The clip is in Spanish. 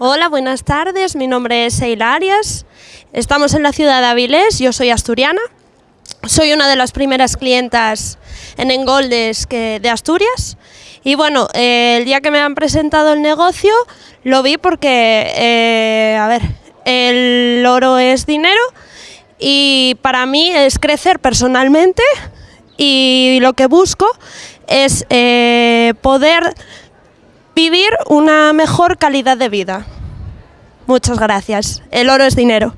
Hola, buenas tardes. Mi nombre es Eila Arias. Estamos en la ciudad de Avilés. Yo soy asturiana. Soy una de las primeras clientas en Engoldes de Asturias. Y bueno, eh, el día que me han presentado el negocio lo vi porque, eh, a ver, el oro es dinero y para mí es crecer personalmente y lo que busco es eh, poder vivir una mejor calidad de vida. Muchas gracias. El oro es dinero.